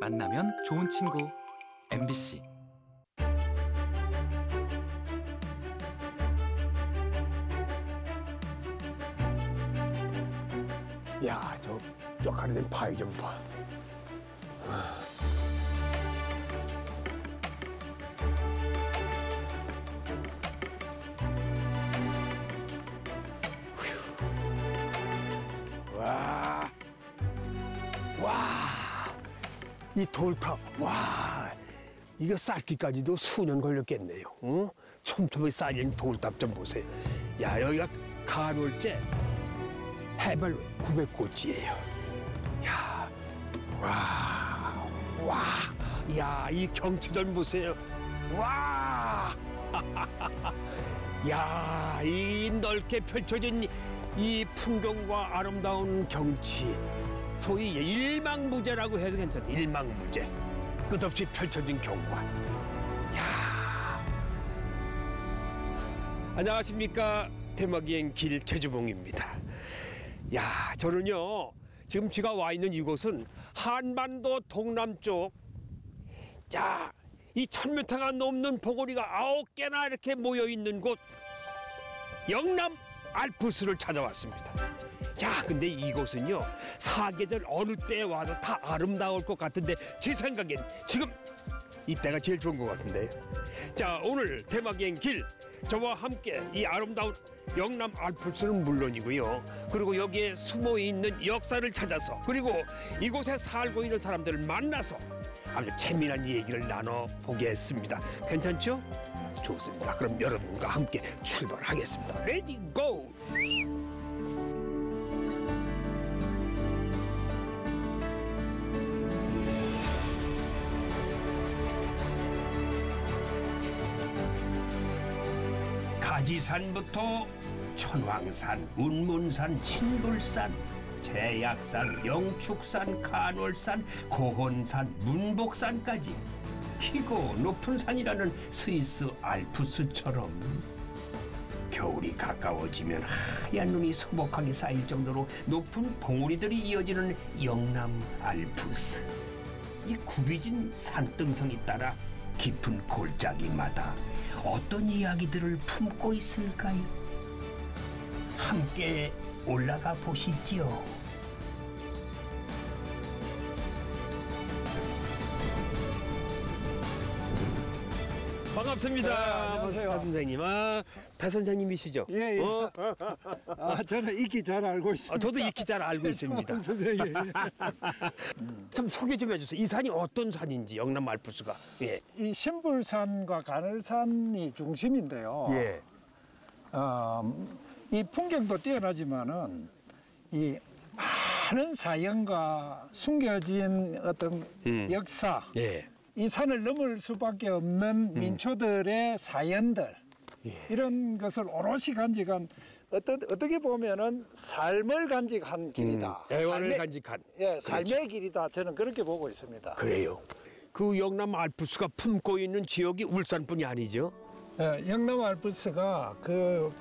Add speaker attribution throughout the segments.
Speaker 1: 만나면 좋은 친구 MBC
Speaker 2: 야, 저 쪽가리된 파이 좀 봐. 이 돌탑, 와, 이거 쌓기까지도 수년 걸렸겠네요. 어? 촘촘히 쌓인 돌탑 좀 보세요. 야, 여기가 간월제 해발 900고지예요. 야, 와, 와, 야, 이 경치 좀 보세요. 와, 야, 이 넓게 펼쳐진 이- 이 풍경과 아름다운 경치, 소위 일망무제라고 해도 괜찮다. 일망무제, 끝없이 펼쳐진 경관. 야, 안녕하십니까 대마기행 길 최주봉입니다. 야, 저는요 지금 제가 와 있는 이곳은 한반도 동남쪽 자, 이 천미터가 넘는 봉우리가 아홉 개나 이렇게 모여 있는 곳 영남 알프스를 찾아왔습니다. 자, 근데 이곳은요 사계절 어느 때에 와도 다 아름다울 것 같은데 제 생각엔 지금 이때가 제일 좋은 것 같은데요. 자, 오늘 대마기행 길 저와 함께 이 아름다운 영남 알프스는 물론이고요. 그리고 여기에 숨어 있는 역사를 찾아서 그리고 이곳에 살고 있는 사람들을 만나서 아주 재미난 얘기를 나눠 보겠습니다. 괜찮죠? 좋습니다. 그럼 여러분과 함께 출발하겠습니다. Ready go! 가지산부터 천황산, 운문산, 신불산, 재약산, 영축산, 간월산, 고헌산, 문복산까지 키고 높은 산이라는 스위스 알프스처럼 겨울이 가까워지면 하얀 눈이 소복하게 쌓일 정도로 높은 봉우리들이 이어지는 영남 알프스. 이 굽이진 산등성이 따라 깊은 골짜기마다 어떤 이야기들을 품고 있을까요? 함께 올라가 보시지요. 반갑습니다.
Speaker 3: 네, 안녕하세요.
Speaker 2: 박 선생님. 아, 배 선생님이시죠?
Speaker 3: 예, 예.
Speaker 2: 어?
Speaker 3: 아, 저는 익히 잘 알고 있습니다.
Speaker 2: 아, 저도 익히 잘 알고 있습니다.
Speaker 3: 선생님.
Speaker 2: 참 소개 좀 해주세요. 이 산이 어떤 산인지 영남 알프스가. 예.
Speaker 3: 이 신불산과 간월산이 중심인데요.
Speaker 2: 예.
Speaker 3: 어, 이 풍경도 뛰어나지만은 이 많은 사연과 숨겨진 어떤
Speaker 2: 음.
Speaker 3: 역사,
Speaker 2: 예.
Speaker 3: 이 산을 넘을 수밖에 없는 민초들의 사연들
Speaker 2: 예.
Speaker 3: 이런 것을 오롯이 간직한 어떤 어떻게 보면은 삶을 간직한 길이다.
Speaker 2: 음, 애원을
Speaker 3: 삶의-
Speaker 2: 간직한.
Speaker 3: 예, 삶의
Speaker 2: 그렇죠.
Speaker 3: 길이다. 저는 그렇게 보고 있습니다.
Speaker 2: 그래요. 그 영남 알프스가 품고 있는 지역이 울산뿐이 아니죠.
Speaker 3: 예, 영남 알프스가 그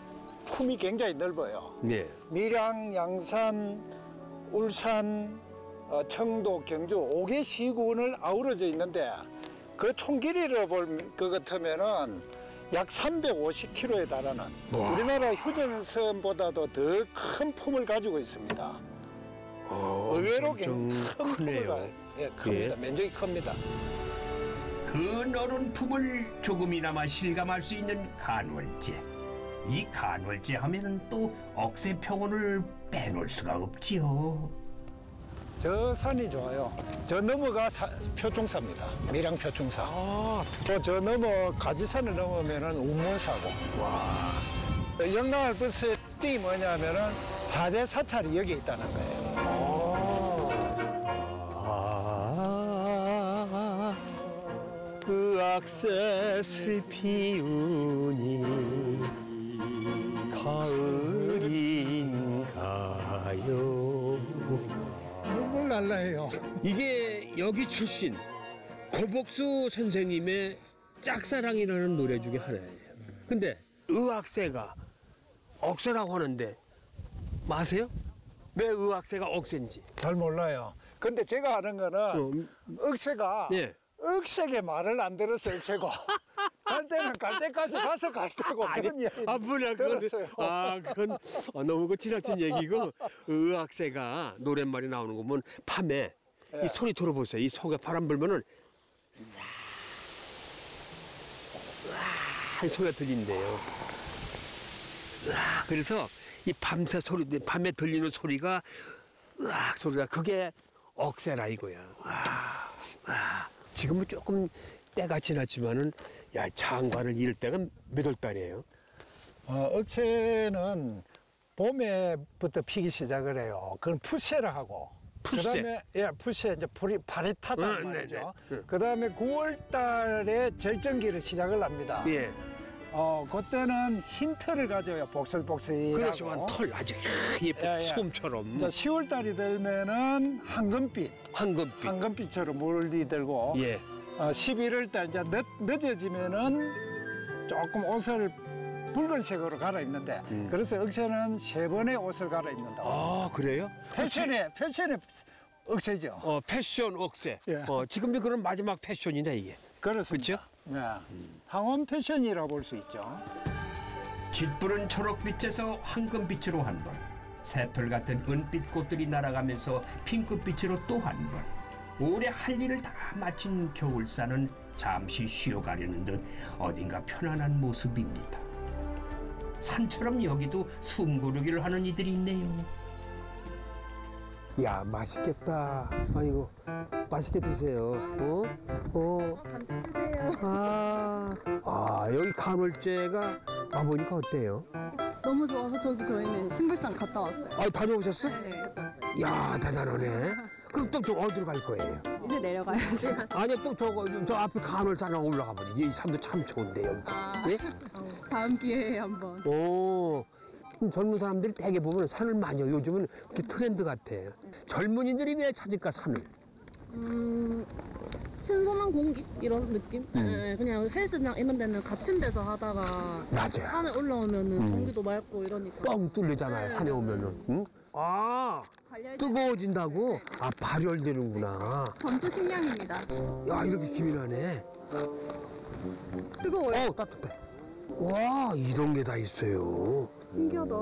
Speaker 3: 품이 굉장히 넓어요.
Speaker 2: 네.
Speaker 3: 밀양, 양산, 울산, 어, 청도, 경주 5개 시군을 아우러져 있는데 그 총 길이를 볼것 같으면은 약 350km에 달하는
Speaker 2: 와.
Speaker 3: 우리나라 휴전선보다도 더 큰 품을 가지고 있습니다.
Speaker 2: 어,
Speaker 3: 의외로
Speaker 2: 엄청
Speaker 3: 큰 품을
Speaker 2: 크네요.
Speaker 3: 가, 예, 큽니다. 면적이 큽니다.
Speaker 2: 그 너른 품을 조금이나마 실감할 수 있는 간월제. 이 간월제 하면은 또 억새평원을 빼놓을 수가 없지요.
Speaker 3: 저 산이 좋아요. 저 넘어가 사- 표충사입니다. 밀양 표충사.
Speaker 2: 아,
Speaker 3: 또저 넘어 가지산을 넘으면은 운문사고. 와. 영남 알프스의 특징이 뭐냐면은 사대 사찰이 여기 있다는 거예요.
Speaker 2: 아, 그 악새 슬피우니 가을인가요?
Speaker 3: 눈물 날라요.
Speaker 2: 이게 여기 출신 고복수 선생님의 짝사랑이라는 노래 중에 하나예요. 근데 의학세가 억세라고 하는데 마세요? 왜 의학세가 억세인지?
Speaker 3: 잘 몰라요. 근데 제가 하는 거는
Speaker 2: 어,
Speaker 3: 억새가
Speaker 2: 예.
Speaker 3: 억세게 말을 안 들어서 억새고 갈 때는 갈 때까지 가서 갈 때고 그런 이야기
Speaker 2: 아 뭐야 그건. 아 그건 어, 너무 그 지나친 얘기고 의학새가 노랫말이 나오는 거 보면 밤에
Speaker 3: 예.
Speaker 2: 이 소리 들어보세요. 이 속에 바람 불면은 싹 소리가 들린대요. 으악, 그래서 이 밤새 소리 밤에 들리는 소리가 으악 소리가 그게 억새라 이거야. 아, 아. 지금은 조금 때가 지났지만은 야 장관을 잃을 때가 몇 월 달이에요?
Speaker 3: 어, 억새는 봄에부터 피기 시작을 해요. 그건 푸세라 하고.
Speaker 2: 푸세.
Speaker 3: 그다음에 예, 푸세 이제 불이 발이 타다
Speaker 2: 어,
Speaker 3: 말이죠.
Speaker 2: 네네. 응.
Speaker 3: 그다음에 9월 달에 절정기를 시작을 합니다.
Speaker 2: 예.
Speaker 3: 어, 그때는 흰 털을 가져요. 복슬복슬하고.
Speaker 2: 그렇죠. 한털 아주 예쁜
Speaker 3: 예, 예.
Speaker 2: 솜처럼
Speaker 3: 이제 10월 달이 되면은 황금빛,
Speaker 2: 황금빛.
Speaker 3: 황금빛처럼 물들고
Speaker 2: 예.
Speaker 3: 어, 11월 달 이제 늦, 늦어지면은 조금 옷을 붉은색으로 갈아입는데
Speaker 2: 음.
Speaker 3: 그래서 억새는 세 번의 옷을 갈아입는다.
Speaker 2: 아 그래요?
Speaker 3: 패션의 패션의 억새죠.
Speaker 2: 어 패션 억새.
Speaker 3: 예.
Speaker 2: 어 지금이 그런 마지막 패션이네 이게.
Speaker 3: 그렇습니다. 네. 황혼 패션이라고 볼수 있죠.
Speaker 4: 짙푸른 초록빛에서 황금빛으로 한 번, 새털 같은 은빛 꽃들이 날아가면서 핑크빛으로 또 한 번. 올해 할 일을 다 마친 겨울사는 잠시 쉬어가려는 듯 어딘가 편안한 모습입니다. 산처럼 여기도 숨고르기를 하는 이들이 있네요.
Speaker 2: 야 맛있겠다. 아이고 맛있게 드세요. 어? 어.
Speaker 5: 감자 드세요.
Speaker 2: 아. 아 여기 간월제가 와보니까 어때요?
Speaker 5: 너무 좋아서 저기 저희는 신불산 갔다 왔어요.
Speaker 2: 아 다녀오셨어?
Speaker 5: 네.
Speaker 2: 야 대단하네. 그럼 또, 또 어디로 갈 거예요?
Speaker 5: 이제 내려가야지.
Speaker 2: 아니 또 저거 저 앞에 간월산에 올라가 보지. 이 산도 참 좋은데 여기.
Speaker 5: 아,
Speaker 2: 예?
Speaker 5: 다음 기회에 한번.
Speaker 2: 오. 젊은 사람들이 대개 보면 산을 많이 요 요즘은 그게 트렌드 같아. 젊은이들이 왜 찾을까 산을?
Speaker 6: 음, 신선한 공기 이런 느낌? 예, 예, 그냥 헬스장 이런 데는 갇힌 데서 하다가
Speaker 2: 맞아.
Speaker 6: 산에 올라오면은 공기도 맑고 이러니까
Speaker 2: 뻥 뚫리잖아요. 산에 오면은. 응? 아
Speaker 5: 발열
Speaker 2: 뜨거워진다고? 아 발열되는구나.
Speaker 5: 전투 식량입니다.
Speaker 2: 야 이렇게 기민하네.
Speaker 5: 뜨거워요.
Speaker 2: 어 따뜻해. 와 이런 게 다 있어요.
Speaker 5: 신기하다.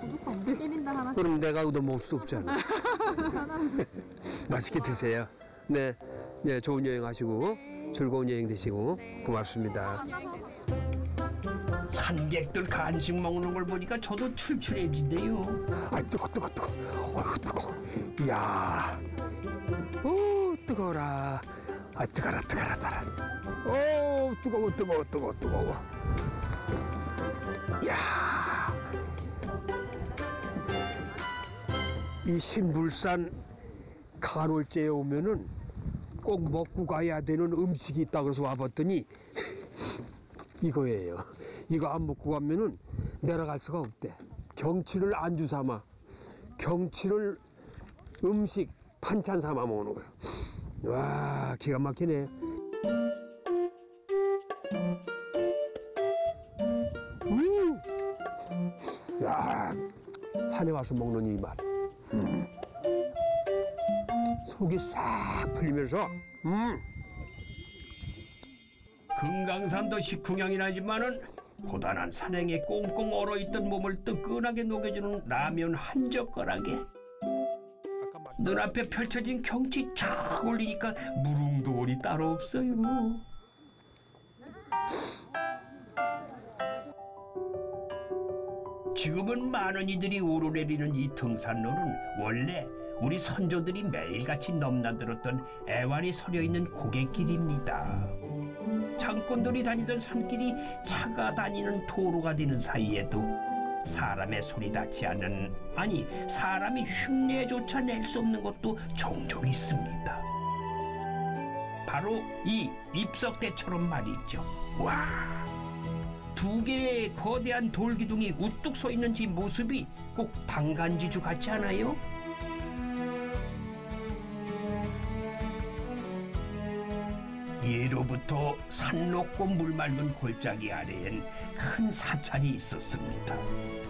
Speaker 5: 부족한데? 1인당 하나씩.
Speaker 2: 그럼 내가 얻어 먹을 수도 없잖아. 맛있게 드세요. 네, 네 좋은 여행 하시고 즐거운 여행 되시고 고맙습니다.
Speaker 4: 산객들 간식 먹는 걸 보니까 저도 출출해지네요.
Speaker 2: 아 뜨거 뜨거 뜨거. 어휴 뜨거. 이야. 오 뜨거워라. 아 뜨거라 뜨거라 뜨거라. 오 뜨거워 뜨거워 뜨거워 뜨거워. 이야. 이 신불산 간월제에 오면은 꼭 먹고 가야 되는 음식이 있다 그래서 와봤더니 이거예요. 이거 안 먹고 가면은 내려갈 수가 없대. 경치를 안주 삼아, 경치를 음식 반찬 삼아 먹는 거야. 와 기가 막히네. 음, 야 산에 와서 먹는 이 맛. 음. 속이 싹 풀리면서 음.
Speaker 4: 금강산도 식후경이 나지만은 고단한 산행에 꽁꽁 얼어있던 몸을 뜨끈하게 녹여주는 라면 한 젓가락에 눈앞에 펼쳐진 경치 쫙 올리니까 무릉도원이 따로 없어요. 지금은 많은 이들이 오르내리는 이 등산로는 원래 우리 선조들이 매일같이 넘나들었던 애완이 서려 있는 고갯길입니다. 장군들이 다니던 산길이 차가 다니는 도로가 되는 사이에도 사람의 소리 닿지 않는 아니 사람이 흉내조차 낼 수 없는 것도 종종 있습니다. 바로 이 입석대처럼 말이죠. 와. 두 개의 거대한 돌기둥이 우뚝 서 있는 이 모습이 꼭 당간지주 같지 않아요? 예로부터 산 높고 물 맑은 골짜기 아래엔 큰 사찰이 있었습니다.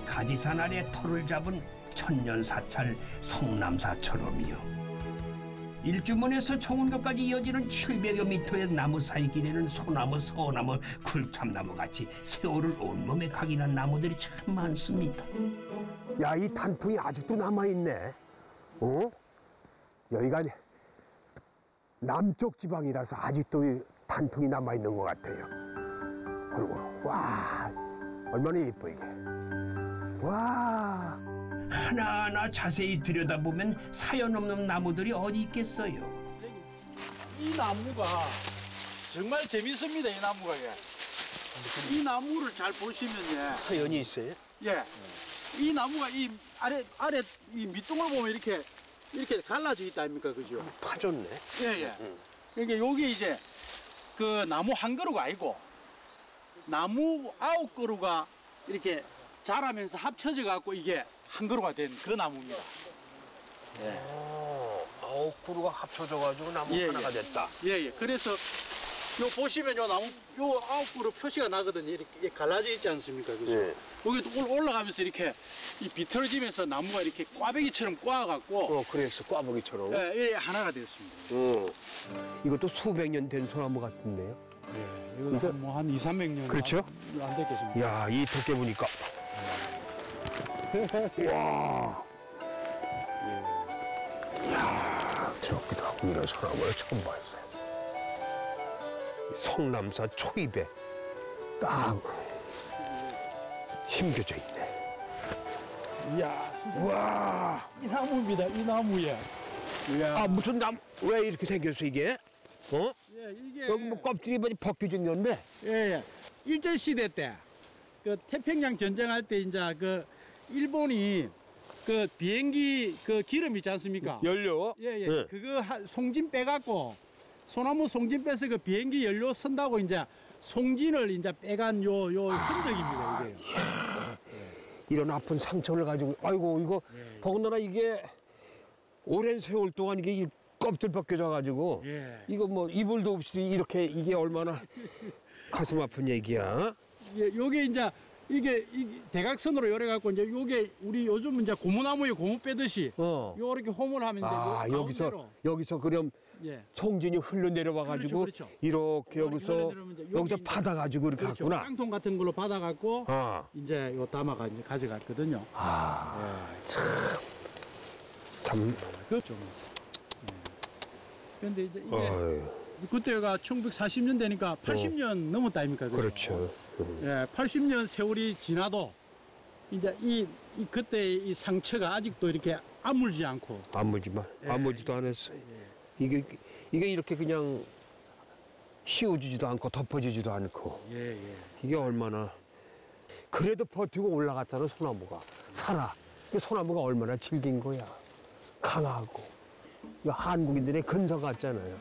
Speaker 4: 가지산 아래 터를 잡은 천년 사찰 성남사처럼이요. 일주문에서 청운교까지 이어지는 700여 미터의 나무 사이 길에는 소나무, 서나무, 굴참나무 같이 세월을 온몸에 각인한 나무들이 참 많습니다.
Speaker 2: 야, 이 단풍이 아직도 남아있네. 어? 여기가 남쪽 지방이라서 아직도 이 단풍이 남아있는 것 같아요. 그리고, 와, 얼마나 예뻐, 이게. 와.
Speaker 4: 하나하나 자세히 들여다보면 사연 없는 나무들이 어디 있겠어요.
Speaker 7: 이 나무가 정말 재밌습니다. 이 나무가 예. 이 나무를 잘 보시면요.
Speaker 2: 사연이 있어요?
Speaker 7: 예. 이 나무가 이 아래 아래 이 밑둥을 보면 이렇게 이렇게 갈라져 있다 아닙니까, 그죠?
Speaker 2: 파졌네.
Speaker 7: 예, 예. 그러니까 여기 이제 그 나무 한 그루가 아니고 나무 아홉 그루가 이렇게 자라면서 합쳐져 갖고 이게 한 그루가 된그 나무입니다.
Speaker 2: 어, 아홉 그루가 합쳐져가지고 나무
Speaker 7: 예,
Speaker 2: 하나가
Speaker 7: 예.
Speaker 2: 됐다.
Speaker 7: 예, 예. 그래서 요 보시면 요 나무 요 아홉 그루 표시가 나거든요. 이렇게 갈라져 있지 않습니까? 그죠?
Speaker 2: 예.
Speaker 7: 여기 올- 올라가면서 이렇게 이 비틀어지면서 나무가 이렇게 꽈배기처럼 꽈갖고
Speaker 2: 어, 그래서 꽈배기처럼.
Speaker 7: 예, 이게 하나가 됐습니다.
Speaker 2: 어. 이것도 수백 년 된 소나무 같은데요.
Speaker 7: 예, 이거 뭐한 2, 300년
Speaker 2: 그렇죠?
Speaker 7: 안, 안 됐겠습니다.
Speaker 2: 야, 이 두께 보니까. 와. 야, 저기도 하고 이런 소나무를 처음 봤어요. 성남사 초입에 딱 심겨져 있네.
Speaker 7: 이야,
Speaker 2: 와.
Speaker 7: 이 나무입니다. 이 나무에. 이야.
Speaker 2: 아, 무슨 나무, 왜 이렇게 생겼어, 이게? 어?
Speaker 7: 예, 이게
Speaker 2: 여기 뭐 껍질이 뭐 벗겨졌는데?
Speaker 7: 예, 예. 일제 시대 때 그 태평양 전쟁할 때 이제 그 일본이 그 비행기 그 기름 있지 않습니까?
Speaker 2: 연료?
Speaker 7: 예, 예.
Speaker 2: 네.
Speaker 7: 그거 하- 송진 빼갖고 소나무 송진 빼서 그 비행기 연료 선다고 이제 송진을 이제 빼간 요, 요 흔적입니다, 이게.
Speaker 2: 이런 아픈 상처를 가지고 아이고 이거 더군다나 이게 오랜 세월 동안 이게 이 껍질 벗겨져 가지고
Speaker 7: 예.
Speaker 2: 이거 뭐 이불도 없이 이렇게 이게 얼마나 가슴 아픈 얘기야.
Speaker 7: 예, 요게 이제 이게, 이게 대각선으로 요래 갖고 이제 요게 우리 요즘 이제 고무나무에 고무 빼듯이
Speaker 2: 어.
Speaker 7: 요렇게 홈을 하면 이제 아요
Speaker 2: 여기서
Speaker 7: 가운데로,
Speaker 2: 여기서 그럼
Speaker 7: 예.
Speaker 2: 송진이 흘러내려와 가지고
Speaker 7: 그렇죠, 그렇죠.
Speaker 2: 이렇게 여기서
Speaker 7: 여기
Speaker 2: 여기서 받아 가지고 이렇게
Speaker 7: 그렇죠.
Speaker 2: 갔구나.
Speaker 7: 깡통 같은 걸로 받아 갖고
Speaker 2: 아.
Speaker 7: 이제 요 담아가 이제 가져갔거든요.
Speaker 2: 아. 참.
Speaker 7: 그렇죠. 그런데 이제 이게
Speaker 2: 어휴,
Speaker 7: 그때가 1940년대니까 80년 넘었다 아닙니까?
Speaker 2: 그렇죠. 음.
Speaker 7: 예, 80년 세월이 지나도 이제 이, 이 그때 이 상처가 아직도 이렇게 아물지 않고
Speaker 2: 아무지만
Speaker 7: 예.
Speaker 2: 아무지도 않았어요. 이게 이게 이렇게 그냥 씌워지지도 않고 덮어지지도 않고
Speaker 7: 예, 예.
Speaker 2: 이게 얼마나 그래도 버티고 올라갔잖아 소나무가 살아. 이 소나무가 얼마나 질긴 거야. 강하고 한국인들의 근성 같잖아요.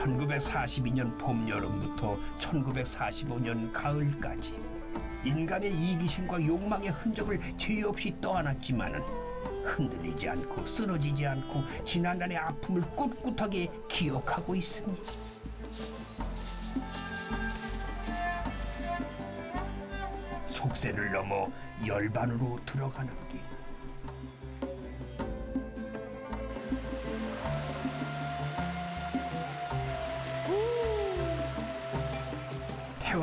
Speaker 4: 1942년 봄 여름부터 1945년 가을까지 인간의 이기심과 욕망의 흔적을 죄 없이 떠안았지만은 흔들리지 않고 쓰러지지 않고 지난날의 아픔을 꿋꿋하게 기억하고 있습니다. 속세를 넘어 열반으로 들어가는 길.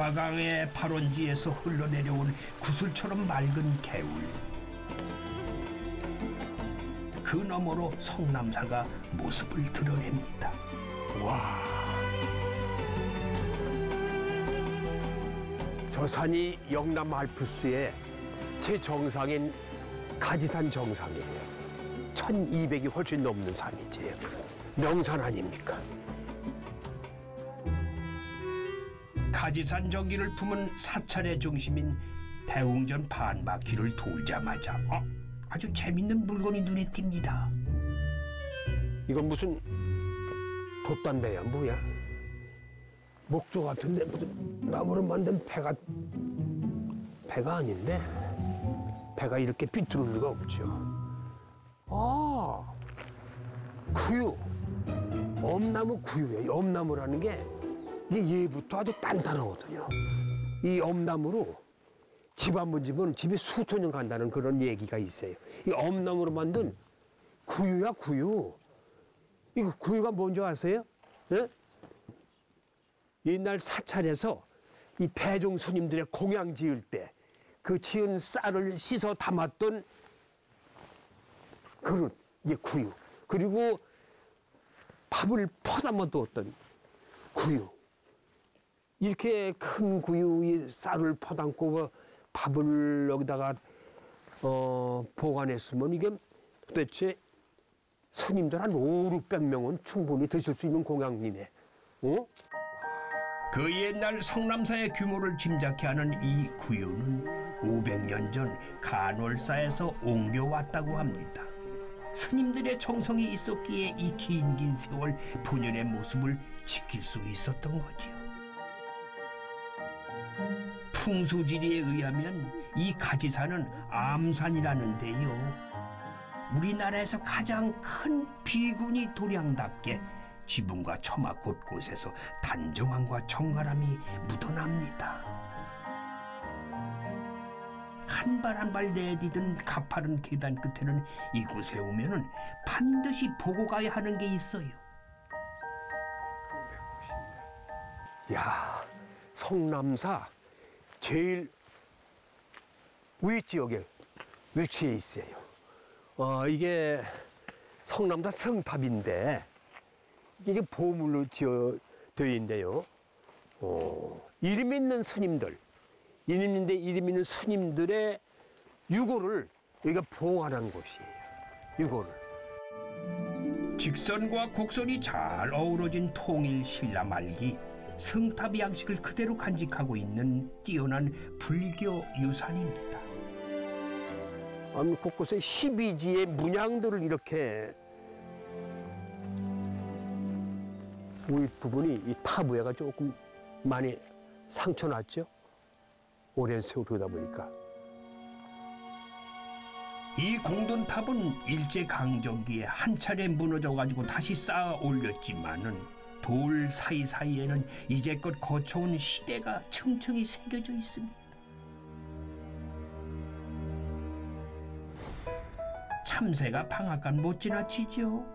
Speaker 4: 태화강의 발원지에서 흘러내려온 구슬처럼 맑은 개울. 그 너머로 성남사가 모습을 드러냅니다.
Speaker 2: 저 산이 영남 알프스의 최정상인 가지산 정상이에요. 1200이 훨씬 넘는 산이지. 명산 아닙니까?
Speaker 4: 가지산 전기를 품은 사찰의 중심인 대웅전 반바퀴를 돌자마자 어, 아주 재밌는 물건이 눈에 띕니다.
Speaker 2: 이건 무슨 돛담배야 뭐야? 목조 같은데 나무로 만든 배가 배가 아닌데 배가 이렇게 삐뚤을 리가 없죠. 아 구유 엄나무 구유예요. 엄나무라는 게 이게 예부터 아주 단단하거든요. 이 엄나무로 집 한 번 집은 집이 수천 년 간다는 그런 얘기가 있어요. 이 엄나무로 만든 구유야 구유. 이거 구유가 뭔지 아세요? 예? 옛날 사찰에서 이 배종 스님들의 공양 지을 때 그 지은 쌀을 씻어 담았던 그릇 이게 구유. 그리고 밥을 퍼담아 두었던 구유. 이렇게 큰 구유에 쌀을 퍼담고 그 밥을 여기다가 어, 보관했으면 이게 도대체 스님들 한 5, 600명은 충분히 드실 수 있는 공양이네. 어?
Speaker 4: 그 옛날 성남사의 규모를 짐작케 하는 이 구유는 500년 전 간월사에서 옮겨왔다고 합니다. 스님들의 정성이 있었기에 이 긴 긴 세월 본연의 모습을 지킬 수 있었던 거지요. 풍수지리에 의하면 이 가지산은 암산이라는데요. 우리나라에서 가장 큰 비군이 도량답게 지붕과 처마 곳곳에서 단정함과 정갈함이 묻어납니다. 한 발 한 발 내디든 가파른 계단 끝에는 이곳에 오면 은 반드시 보고 가야 하는 게 있어요.
Speaker 2: 야, 성남사 제일 위지역에 위치해 있어요. 어, 이게 성남사 성탑인데 이게 지금 보물로 지어 되어 있는데요. 어, 이름 있는 스님들, 이름인데 이름 있는 스님들의 유고를 여기가 봉하는 곳이에요. 유고를.
Speaker 4: 직선과 곡선이 잘 어우러진 통일 신라 말기 성탑 양식을 그대로 간직하고 있는 뛰어난 불교 유산입니다.
Speaker 2: 곳곳에 12지의 문양들을 이렇게 윗 부분이 이 타부에가 조금 많이 상처 났죠? 오랜 세월 그러다 보니까.
Speaker 4: 이 공돈탑은 일제 강점기에 한 차례 무너져 가지고 다시 쌓아 올렸지만은 돌 사이사이에는 이제껏 거쳐온 시대가 층층이 새겨져 있습니다. 참새가 방앗간 못 지나치죠.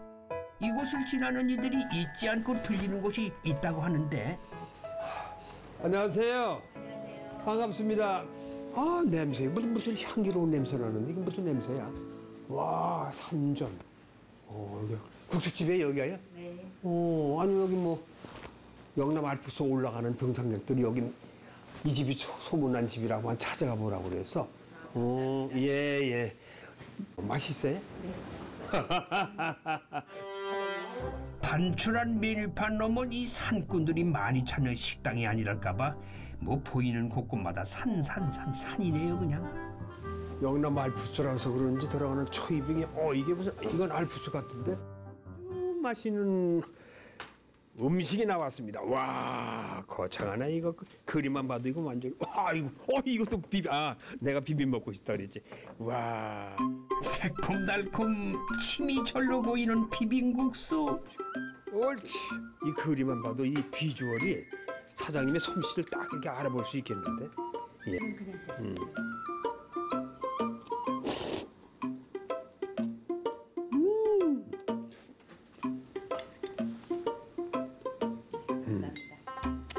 Speaker 4: 이곳을 지나는 이들이 잊지 않고 들리는 곳이 있다고 하는데
Speaker 2: 안녕하세요. 반갑습니다. 아, 냄새. 무슨, 무슨 향기로운 냄새 나는데, 이게 무슨 냄새야? 와, 삼전. 어, 여기 국수집에 여기가요? 네. 어, 아니, 여기 뭐, 영남 알프스 올라가는 등산객들이 여기 이 집이 소- 소문난 집이라고 한 찾아가 보라고 그래서. 어, 예, 예. 맛있어요?
Speaker 4: 단출한 메뉴판 넘어 이 산꾼들이 많이 찾는 식당이 아니랄까봐 뭐 보이는 곳곳마다 산산산 산이래요 그냥.
Speaker 2: 영남 알프스라서 그런지 들어가는 초이빙이 어 이게 무슨 이건 알프스 같은데 음, 맛있는 음식이 나왔습니다. 와 거창하네 이거 그- 그림만 봐도 이거 완전 와 이거 어 이것도 비비 아 내가 비빔 먹고 싶다 그랬지 와
Speaker 4: 새콤달콤 침이 절로 보이는 비빔국수.
Speaker 2: 옳지 이 그림만 봐도 이 비주얼이 사장님의 솜씨를 딱 이렇게 알아볼 수 있겠는데 예. 음.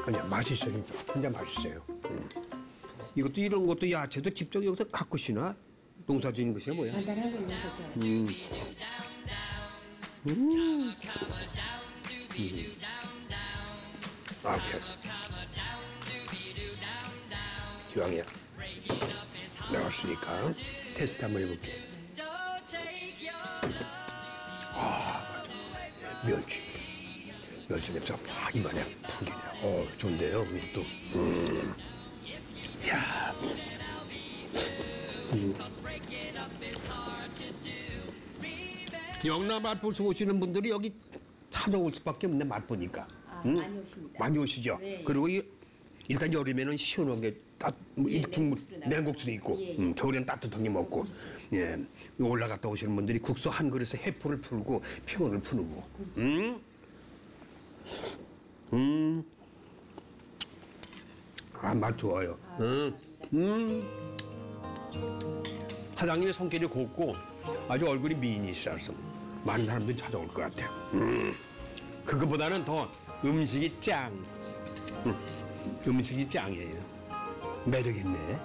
Speaker 2: 그냥 맛있어요. 진짜. 진짜 맛있어요. 음. 이것도 이런 것도 야채도 직접 여기서 갖고 시나 농사 지은 것이야 뭐야? 음. 음. 아, 오케이. 기왕이야. 내가 왔으니까 테스트 한번 해볼게. 아. 멸치. 멸치 냄새가 막 풍기네. 어, 좋은데요, 이것도. 음. 야. 음. 영남 알프스 오시는 분들이 여기 찾아올 수밖에 없네 맛보니까. 응? 많이 오십니다. 많이 오시죠. 그리고 이, 일단 여름에는 시원하게 따, 뭐이 국물 냉국수도 있고, 음, 겨울엔 따뜻하게 먹고, 예 올라갔다 오시는 분들이 국수 한 그릇에 해포를 풀고 피곤을 푸는 거. 음, 음, 아 맛 좋아요. 음, 음. 사장님의 성격이 곱고 아주 얼굴이 미인이시라서
Speaker 8: 많은 사람들이 찾아올 것 같아요. 음, 그거보다는 더 음식이 짱. 음, 음식이 짱이에요. 매력 있네.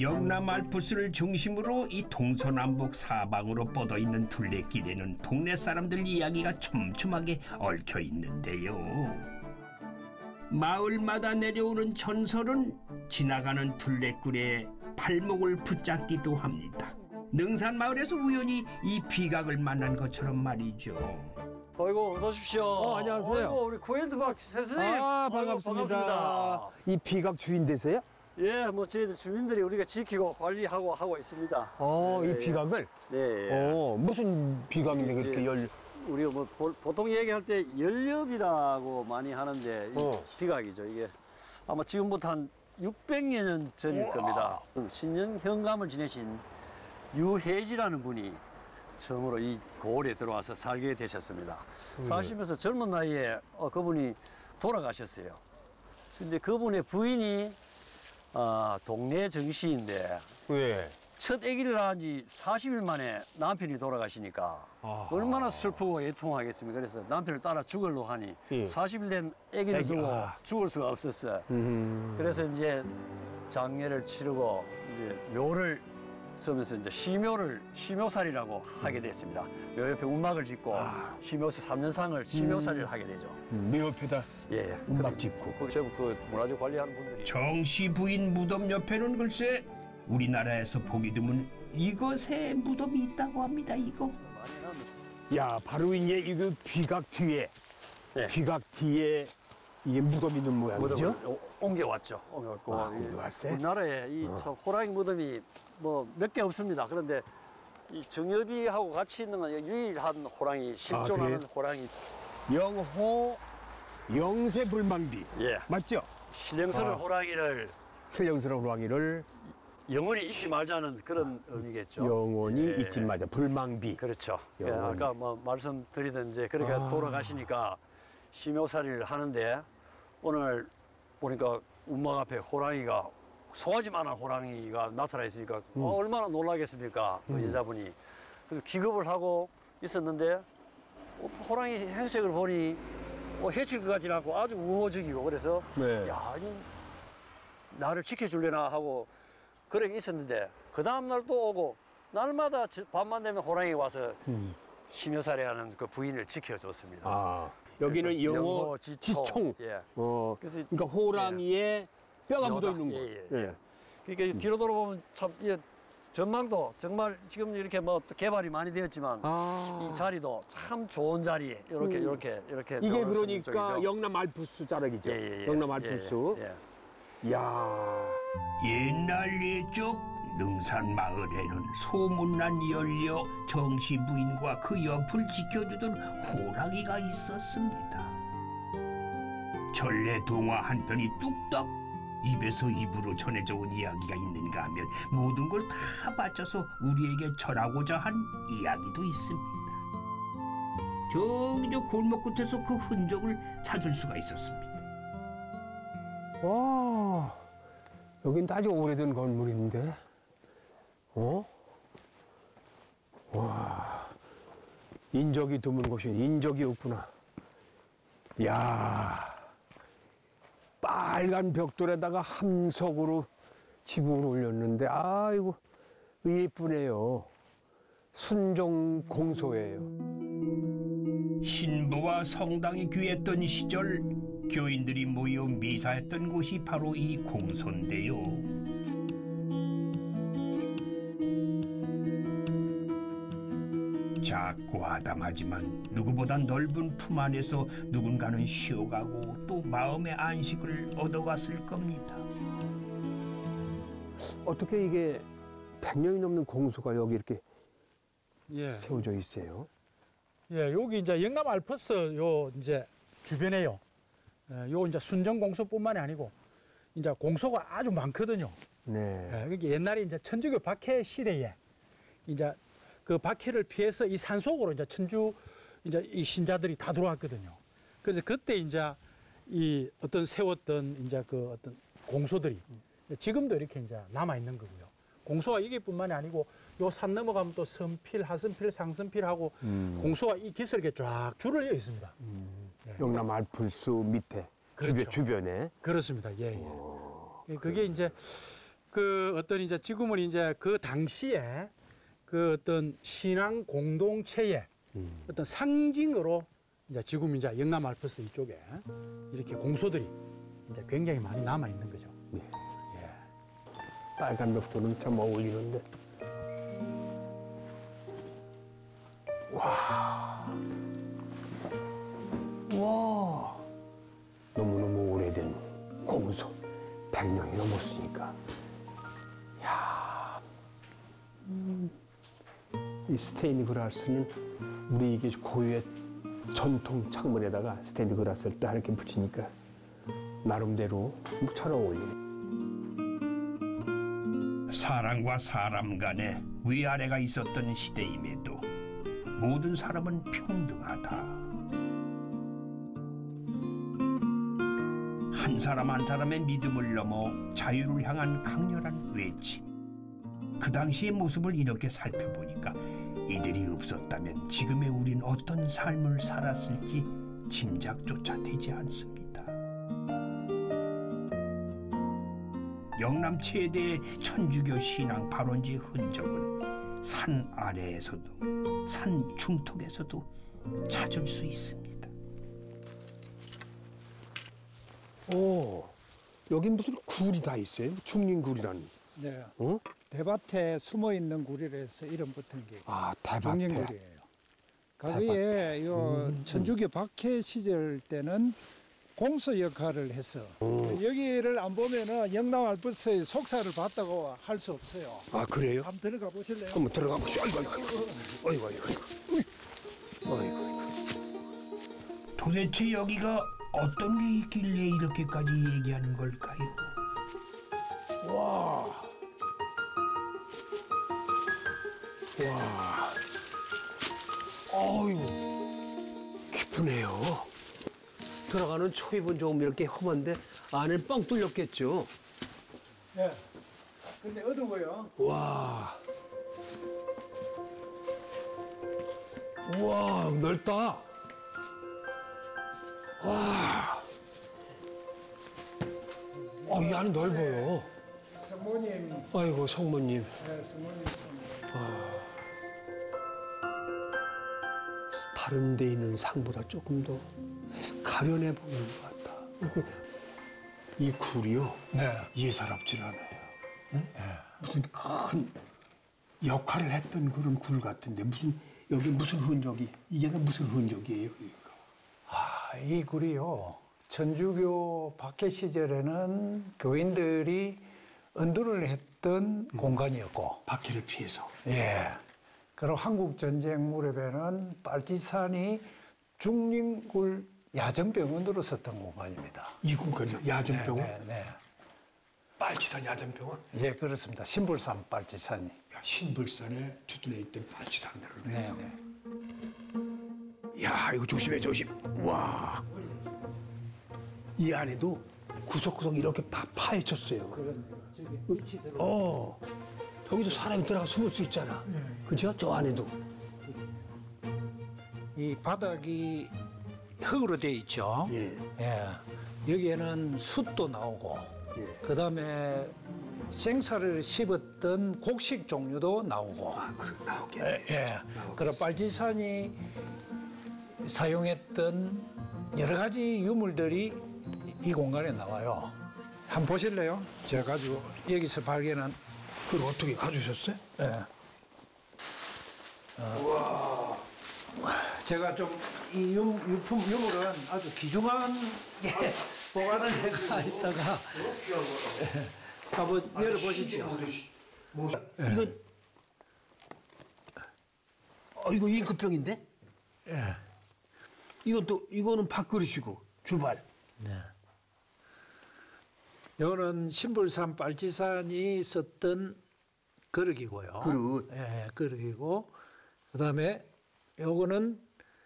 Speaker 2: 영남 알프스를 중심으로 이 동서남북 사방으로 뻗어 있는 둘레길에는 동네 사람들 이야기가 촘촘하게 얽혀 있는데요. 마을마다 내려오는 전설은 지나가는 둘레길에 발목을 붙잡기도 합니다. 능산 마을에서 우연히 이 비각을 만난 것처럼 말이죠.
Speaker 9: 어이구 어서 오십시오.
Speaker 10: 어, 안녕하세요.
Speaker 9: 어이구, 우리 고일드박 선생님.
Speaker 10: 아 반갑습니다.
Speaker 9: 반갑습니다.
Speaker 10: 이 비각 주인 되세요?
Speaker 9: 예, 뭐 저희들 주민들이 우리가 지키고 관리하고 하고 있습니다.
Speaker 10: 어,
Speaker 9: 예,
Speaker 10: 이
Speaker 9: 예.
Speaker 10: 비각을.
Speaker 9: 네. 예.
Speaker 10: 어, 무슨 비각인데 그렇게
Speaker 9: 예.
Speaker 10: 열?
Speaker 9: 우리가 뭐 보, 보통 얘기할 때 연렵이라고 많이 하는데 이
Speaker 10: 어.
Speaker 9: 비각이죠. 이게 아마 지금부터 한 600년 전일 겁니다. 신년 현감을 지내신 유해지라는 분이 처음으로 이 고을에 들어와서 살게 되셨습니다. 사시면서 젊은 나이에 어, 그분이 돌아가셨어요. 근데 그분의 부인이 아, 동네 정씨인데
Speaker 10: 왜?
Speaker 9: 첫 아기를 낳은 지 40일 만에 남편이 돌아가시니까
Speaker 10: 아하.
Speaker 9: 얼마나 슬프고 애통하겠습니까? 그래서 남편을 따라 죽으려고 하니
Speaker 10: 예.
Speaker 9: 40일 된 아기를
Speaker 10: 아기,
Speaker 9: 두고
Speaker 10: 아.
Speaker 9: 죽을 수가 없었어요.
Speaker 10: 음.
Speaker 9: 그래서 이제 장례를 치르고 이제 묘를 쓰면서 이제 시묘를 시묘살이라고 하게 됐습니다. 묘 옆에 운막을 짓고 시묘사 3년상을 시묘살이를 하게 되죠.
Speaker 10: 묘 옆에다
Speaker 9: 예, 예.
Speaker 10: 운막 짓고.
Speaker 9: 그, 전부 그 문화재 관리하는 분들이
Speaker 2: 정씨 부인 무덤 옆에는 글쎄 우리나라에서 보기 드문 이것의 무덤이 있다고 합니다. 이거.
Speaker 10: 야, 바로 이게 이거 비각 뒤에,
Speaker 9: 네.
Speaker 10: 비각 뒤에 이게 무덤 있는 모양이죠?
Speaker 9: 옮겨왔죠. 옮겨왔고
Speaker 10: 아,
Speaker 9: 이
Speaker 10: 옮겨왔어요?
Speaker 9: 우리나라에 이 참 호랑이 무덤이 뭐 몇 개 없습니다. 그런데 이 정엽이하고 같이 있는 건 유일한 호랑이 실존하는
Speaker 10: 아, 그래요?
Speaker 9: 호랑이.
Speaker 10: 영호 영세 불망비
Speaker 9: 예.
Speaker 10: 맞죠?
Speaker 9: 신령스러운
Speaker 10: 아.
Speaker 9: 호랑이를
Speaker 10: 신령스러운 호랑이를
Speaker 9: 영원히 잊지 말자는 그런 의미겠죠.
Speaker 10: 영원히
Speaker 9: 예.
Speaker 10: 잊지 마자 불망비
Speaker 9: 그렇죠. 예. 아까 뭐 말씀드리던 이제 그렇게
Speaker 10: 아.
Speaker 9: 돌아가시니까 심효살이를 하는데 오늘 보니까 운막 앞에 호랑이가 송아지만한 호랑이가 나타나 있으니까
Speaker 10: 음.
Speaker 9: 어, 얼마나 놀라겠습니까 그 여자분이 그래서 기겁을 하고 있었는데 어, 호랑이 행색을 보니 어, 해칠 것 같지는 않고 아주 우호적이고 그래서
Speaker 10: 네.
Speaker 9: 야 이, 나를 지켜줄래나 하고 그렇게 있었는데 그 다음 날 또 오고 날마다 저- 밤만 되면 호랑이 와서
Speaker 10: 음.
Speaker 9: 심여살이하는 그 부인을 지켜줬습니다.
Speaker 10: 아 여기는 영호,
Speaker 9: 영호, 지총.
Speaker 10: 지총
Speaker 9: 예.
Speaker 10: 어,
Speaker 9: 그래서
Speaker 10: 그러니까 호랑이에 뼈가 묻어 있는 거
Speaker 9: 예, 예, 예. 그러니까 뒤로 돌아보면 참이 전망도 정말 지금 이렇게 뭐또 개발이 많이 되었지만
Speaker 10: 아.
Speaker 9: 이 자리도 참 좋은 자리 이렇게
Speaker 10: 음.
Speaker 9: 이렇게 이렇게
Speaker 10: 이게 그러니까. 영남 알프스 자락이죠
Speaker 9: 예, 예, 예.
Speaker 10: 영남
Speaker 9: 예,
Speaker 10: 알프스
Speaker 9: 예, 예.
Speaker 10: 이야
Speaker 2: 옛날 예적 능산 마을에는 소문난 연려 정씨 부인과 그 옆을 지켜주던 호랑이가 있었습니다. 전래 동화 한 편이 뚝딱 입에서 입으로 전해져 온 이야기가 있는가 하면 모든 걸 다 바쳐서 우리에게 전하고자 한 이야기도 있습니다. 저기 저 골목 끝에서 그 흔적을 찾을 수가 있었습니다.
Speaker 10: 와 여긴 아주 오래된 건물인데 어? 와 인적이 드문 곳이 인적이 없구나 야 빨간 벽돌에다가 함석으로 지붕을 올렸는데 아이고 예쁘네요 순종 공소예요
Speaker 2: 신부와 성당이 귀했던 시절 교인들이 모여 미사했던 곳이 바로 이 공소인데요.
Speaker 4: 작고 아담하지만 누구보다 넓은 품 안에서 누군가는 쉬어가고 또 마음의 안식을 얻어갔을 겁니다.
Speaker 2: 어떻게 이게 100년이 넘는 공소가 여기 이렇게
Speaker 7: 예.
Speaker 2: 세워져 있어요?
Speaker 7: 예, 여기 이제 영남 알프스 요 이제 주변에요. 예, 요 이제 순정 공소뿐만이 아니고 이제 공소가 아주 많거든요.
Speaker 2: 네.
Speaker 7: 예, 이게 옛날에 이제 천주교 박해 시대에 이제 그 박해를 피해서 이 산 속으로 이제 천주 이제 이 신자들이 다 들어왔거든요. 그래서 그때 이제 이 어떤 세웠던 이제 그 어떤 공소들이 지금도 이렇게 이제 남아 있는 거고요. 공소가 이게 뿐만이 아니고 요 산 넘어가면 또 선필, 하선필, 상선필하고
Speaker 2: 음.
Speaker 7: 공소가 이 이렇게 쫙 줄을 이어 있습니다. 예.
Speaker 2: 영남 알플스 밑에
Speaker 7: 그렇죠.
Speaker 2: 주변, 에
Speaker 7: 그렇습니다. 예, 예. 예, 그게 이제 그 어떤 이제 지금은 이제 그 당시에 그 어떤 신앙 공동체의 어떤 상징으로 이제 지금 이제 영남 알프스 이쪽에 이렇게 공소들이 이제 굉장히 많이 남아 있는 거죠.
Speaker 2: 빨간 벽돌은 참 어울리는데. 와. 와. 너무너무 오래된 공소. 100년이 넘었으니까. 야. 음. 이 스테인드 그라스는 우리 이게 고유의 전통 창문에다가 스테인드 그라스를 딱 이렇게 붙이니까 나름대로 잘 어울리네.
Speaker 4: 사람과 사람 간에 위아래가 있었던 시대임에도 모든 사람은 평등하다. 한 사람 한 사람의 믿음을 넘어 자유를 향한 강렬한 외침. 그 당시의 모습을 이렇게 살펴보니까 이들이 없었다면 지금의 우린 어떤 삶을 살았을지 짐작조차 되지 않습니다. 영남 최대의 천주교 신앙 발원지 흔적은 산 아래에서도 산 중턱에서도 찾을 수 있습니다.
Speaker 2: 오, 여기 무슨 굴이 다 있어요? 중림굴이라는.
Speaker 3: 네.
Speaker 2: 어?
Speaker 3: 대밭에 숨어 있는 굴이라서 이름 붙은 게
Speaker 2: 아, 대밭에.
Speaker 3: 중림굴이에요. 거기에 요 천주교 박해 시절 때는 공소 역할을 해서 여기를 안 보면은 영남 알프스의 속사를 봤다고 할 수 없어요.
Speaker 2: 아, 그래요?
Speaker 3: 한번 들어가 보실래요?
Speaker 2: 한번 들어가 보시죠. 아이고, 아이고, 아이고, 아이고, 아이고, 아이고, 아이고.
Speaker 4: 도대체 여기가 어떤 게 있길래 이렇게까지 얘기하는 걸까요?
Speaker 2: 와. 어유 깊으네요. 들어가는 초입은 조금 이렇게 험한데 안에 뻥 뚫렸겠죠.
Speaker 3: 네. 근데 어두워요.
Speaker 2: 와. 우와, 넓다. 와. 어, 이 안은 넓어요.
Speaker 3: 성모님,
Speaker 2: 아이고, 성모님.
Speaker 3: 네, 성모님.
Speaker 2: 다른 데 있는 상보다 조금 더 가련해 보이는 것. 그, 이 굴이요.
Speaker 3: 네.
Speaker 2: 예사롭질 않아요. 응? 무슨 큰 역할을 했던 그런 굴 같은데 무슨 여기 무슨 흔적이 이게 다 무슨 흔적이에요? 여기가?
Speaker 3: 아, 이 굴이요. 천주교 박해 시절에는 교인들이 은두를 했던 공간이었고,
Speaker 2: 박해를 피해서.
Speaker 3: 예. 그리고 한국 전쟁 무렵에는 빨치산이 중림굴 야전병원으로 썼던 공간입니다.
Speaker 2: 이 공간이요? 야전병원?
Speaker 3: 네, 네.
Speaker 2: 빨치산 야전병원?
Speaker 3: 예, 그렇습니다. 신불산 빨치산이.
Speaker 2: 야, 신불산에 주둔해 있던 빨치산들을
Speaker 3: 네,
Speaker 2: 해서.
Speaker 3: 네.
Speaker 2: 야, 이거 조심해, 조심. 와. 이 안에도 구석구석 이렇게 다 파헤쳤어요.
Speaker 3: 그렇네요. 저기 들어.
Speaker 2: 어. 여기도 사람이 들어가 숨을 수 있잖아. 그죠? 저 안에도.
Speaker 3: 이 바닥이 흙으로 돼 있죠.
Speaker 2: 예.
Speaker 3: 예. 여기에는 숯도 나오고,
Speaker 2: 예.
Speaker 3: 그 다음에 생사를 씹었던 곡식 종류도 나오고,
Speaker 2: 아, 그래, 나오게.
Speaker 3: 예. 그리고 빨치산이 사용했던 여러 가지 유물들이 이 공간에 나와요. 한번 보실래요? 제가 가지고 여기서 발견한
Speaker 2: 그걸 어떻게 가져오셨어요?
Speaker 3: 예. 어. 제가 좀 이 유품 유물은 아주 귀중한 게 보관을 해가 있다가 예, 한번 열어보시죠.
Speaker 2: 이건 어 이거 잉크병인데?
Speaker 3: 예.
Speaker 2: 이건 또 이거는 밥그릇이고 주발.
Speaker 3: 이거는 신불산 빨치산이 썼던 그릇이고요.
Speaker 2: 그릇.
Speaker 3: 예, 그릇이고 그다음에 요거는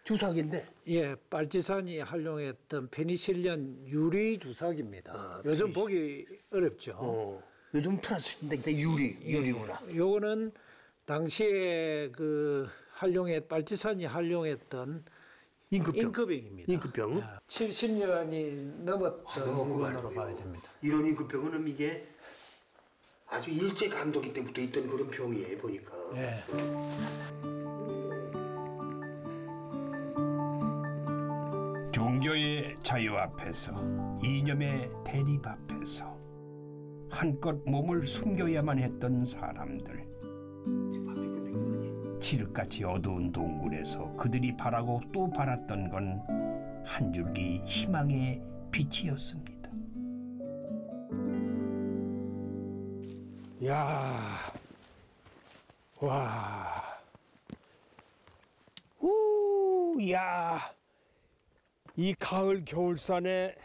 Speaker 2: 주사기인데.
Speaker 3: 예, 빨치산이 활용했던 페니실린 유리 주사기입니다. 요즘 보기 어렵죠.
Speaker 2: 어. 요즘 플라스틱인데 근데 유리 유리구나.
Speaker 3: 요거는 당시에 그 활용했 빨치산이 활용했던
Speaker 2: 잉크병.
Speaker 3: 잉크병입니다.
Speaker 2: 잉크병.
Speaker 3: 70년이 넘었던
Speaker 2: 넘었구만.
Speaker 3: 물건으로 봐야 됩니다.
Speaker 2: 이런 잉크병은 이게 아주 일제 강점기 때부터 있던 그런 병이에요 보니까.
Speaker 3: 예.
Speaker 4: 종교의 자유 앞에서 이념의 대립 앞에서 한껏 몸을 숨겨야만 했던 사람들 칠흑같이 어두운 동굴에서 그들이 바라고 또 바랐던 건 한 줄기 희망의 빛이었습니다.
Speaker 2: 야, 와, 우, 야, 이 가을 겨울산에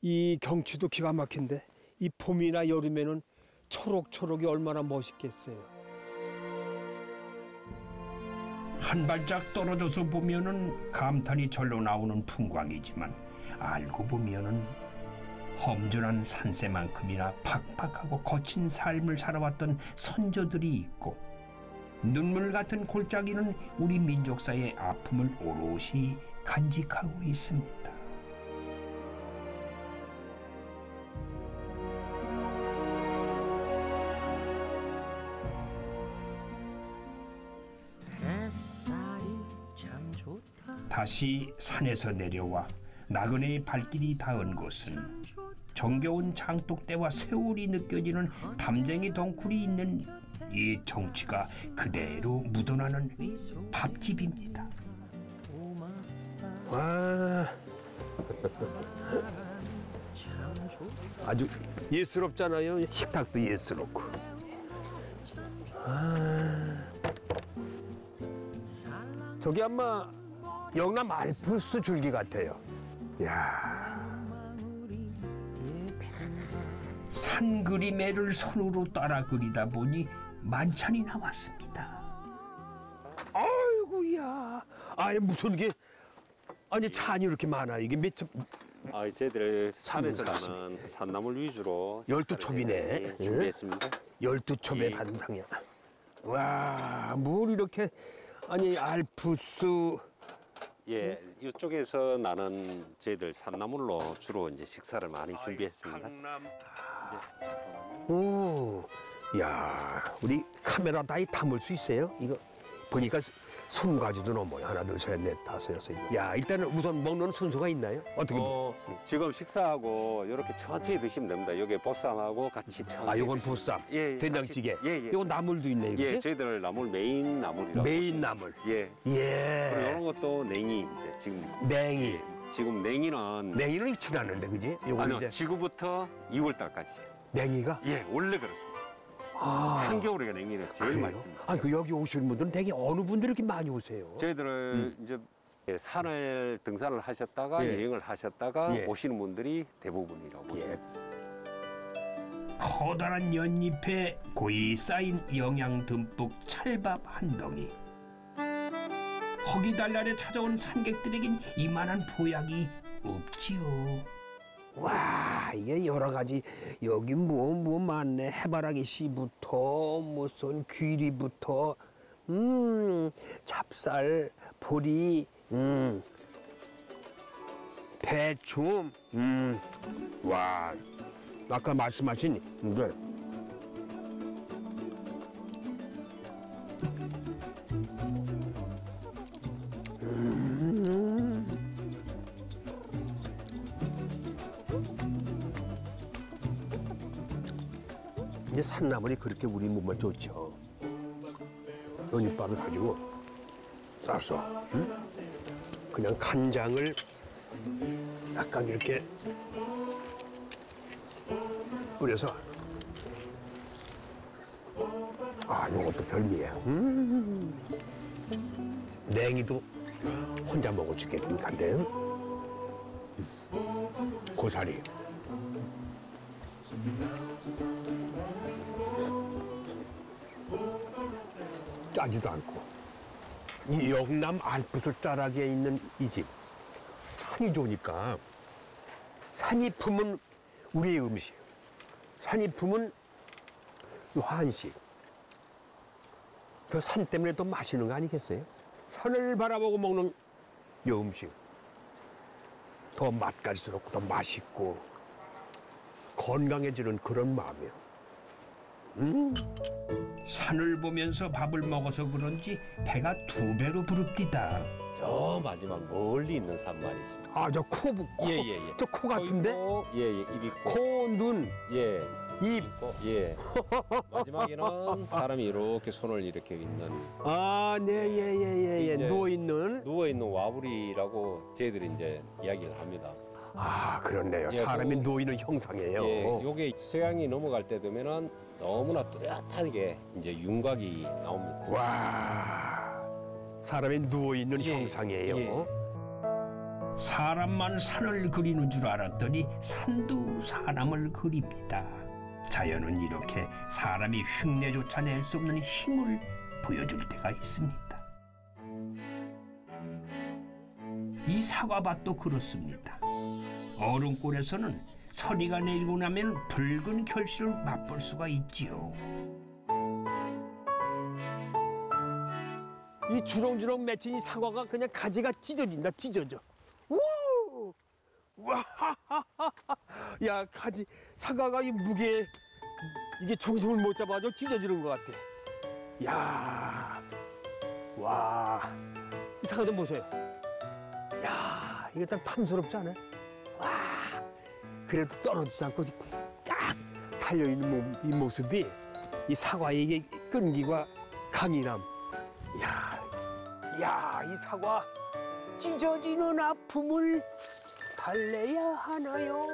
Speaker 2: 이 경치도 기가 막힌데 이 봄이나 여름에는 초록초록이 얼마나 멋있겠어요.
Speaker 4: 한 발짝 떨어져서 보면은 감탄이 절로 나오는 풍광이지만 알고 보면은 험준한 산세만큼이나 팍팍하고 거친 삶을 살아왔던 선조들이 있고 눈물 같은 골짜기는 우리 민족사의 아픔을 오롯이 간직하고 있습니다. 다시 산에서 내려와 나그네의 발길이 닿은 곳은 정겨운 장독대와 세월이 느껴지는 담쟁이 덩굴이 있는 이 정취가 그대로 묻어나는 밥집입니다.
Speaker 2: 와, 아주 예스럽잖아요. 식탁도 예스럽고. 아, 저기 아마 영남 알프스 줄기 같아요. 야,
Speaker 4: 산 그림애를 손으로 따라 그리다 보니 만찬이 나왔습니다.
Speaker 2: 아이고야. 아니 무슨 게 아니 찬이 이렇게 많아. 이게 몇 첩-
Speaker 11: 아, 저희들 산에서
Speaker 2: 산에서
Speaker 11: 나는 산나물 위주로
Speaker 2: 열두 첩이네.
Speaker 11: 예, 준비했습니다.
Speaker 2: 열두 첩의
Speaker 11: 예.
Speaker 2: 반상이야. 와, 뭘 이렇게 아니 알프스
Speaker 11: 예, 이쪽에서 나는 저희들 산나물로 주로 이제 식사를 많이 준비했습니다.
Speaker 2: 오, 야, 우리 카메라 다이 담을 수 있어요? 이거 보니까 스무 가지도 넘어요. 하나, 둘, 셋, 넷, 다섯, 여섯. 일곱. 야, 일단은 우선 먹는 순서가 있나요? 어떻게?
Speaker 11: 어, 지금 식사하고 이렇게 천천히 드시면 됩니다. 여기 보쌈하고 같이 천천히.
Speaker 2: 아, 요건
Speaker 11: 드시면
Speaker 2: 보쌈,
Speaker 11: 예, 예,
Speaker 2: 된장찌개.
Speaker 11: 같이- 예, 예.
Speaker 2: 요건 나물도 있네, 이렇게.
Speaker 11: 예, 저희들 나물 메인 나물이라고.
Speaker 2: 메인 나물.
Speaker 11: 예. 그리고
Speaker 2: 예.
Speaker 11: 이런 것도 냉이 이제 지금
Speaker 2: 냉이.
Speaker 11: 지금 냉이는
Speaker 2: 냉이는 익지 않는데, 그지? 요건
Speaker 11: 아니요,
Speaker 2: 이제
Speaker 11: 지금부터 2월 달까지.
Speaker 2: 냉이가.
Speaker 11: 예, 원래 그렇습니다.
Speaker 2: 아,
Speaker 11: 한겨울에 냉이는 제일
Speaker 2: 그래요?
Speaker 11: 맛있습니다.
Speaker 2: 아니, 그 여기 오시는 분들은 되게 어느 분들이 이렇게 많이 오세요?
Speaker 11: 저희들을 이제 예, 산을 등산을 하셨다가
Speaker 2: 예.
Speaker 11: 여행을 하셨다가
Speaker 2: 예.
Speaker 11: 오시는 분들이 대부분이라고 보시면
Speaker 2: 예.
Speaker 4: 커다란 연잎에 고이 쌓인 영양 듬뿍 찰밥 한 덩이. 허기달날에 찾아온 산객들에겐 이만한 보약이 없지요.
Speaker 2: 와 이게 여러 가지 여기 뭐 뭐 많네. 해바라기 씨부터 무슨 귀리부터 음 찹쌀 보리 음 배춤 음와 아까 말씀하신 이게 산나물이 그렇게 우리 몸에 좋죠. 연잎밥을 가지고 싸서 응? 그냥 간장을 약간 이렇게 뿌려서 아 이것도 별미야. 음. 냉이도 혼자 있게끔 간대. 음. 고사리. 짜지도 않고. 이 영남 알프스 자락에 있는 이 집. 산이 좋으니까 산이 품은 우리의 음식. 산이 품은 이 한식. 그 산 때문에 더 맛있는 거 아니겠어요? 산을 바라보고 먹는 이 음식. 더 맛깔스럽고 더 맛있고 건강해지는 그런 마음이에요.
Speaker 4: 산을 보면서 밥을 먹어서 그런지 배가 두 배로 부릅디다.
Speaker 11: 저 마지막 멀리 있는 산만 있습니다.
Speaker 2: 아 저 코, 코,
Speaker 11: 예, 예, 예.
Speaker 2: 저 코 같은데?
Speaker 11: 예, 예, 입 있고.
Speaker 2: 코, 눈,
Speaker 11: 예,
Speaker 2: 입.
Speaker 11: 있고. 예. 마지막에는 사람이 이렇게 손을 이렇게 있는
Speaker 2: 아, 네, 예, 예, 예, 예.
Speaker 11: 이제-
Speaker 2: 누워 있는.
Speaker 11: 누워 있는 와부리라고 저희들이 이제 이야기를 합니다.
Speaker 2: 아, 그렇네요.
Speaker 11: 예,
Speaker 2: 사람이
Speaker 11: 그-
Speaker 2: 누워 있는 형상이에요.
Speaker 11: 예, 요게 서양이 넘어갈 때 되면은 너무나 뚜렷하게 이제 윤곽이 나옵니다.
Speaker 2: 와, 사람이 누워 있는
Speaker 11: 예,
Speaker 2: 형상이에요.
Speaker 11: 예.
Speaker 4: 사람만 산을 그리는 줄 알았더니 산도 사람을 그립니다. 자연은 이렇게 사람이 흉내조차 낼 수 없는 힘을 보여줄 때가 있습니다. 이 사과밭도 그렇습니다. 얼음골에서는 서리가 내리고 나면 붉은 결실을 맛볼 수가 있지요.
Speaker 2: 이 주렁주렁 맺힌 이 사과가 그냥 가지가 찢어진다, 찢어져. 우! 와! 야, 가지, 사과가 이 무게, 이게 중심을 못 잡아서 찢어지는 것 같아. 야 와. 이 사과 좀 보세요. 야 이게 참 탐스럽지 않아요? 와. 그래도 떨어지지 않고 쫙 달려있는 모- 이 모습이 이 사과의 끈기와 강인함. 야, 야, 이 사과 찢어지는 아픔을 달래야 하나요?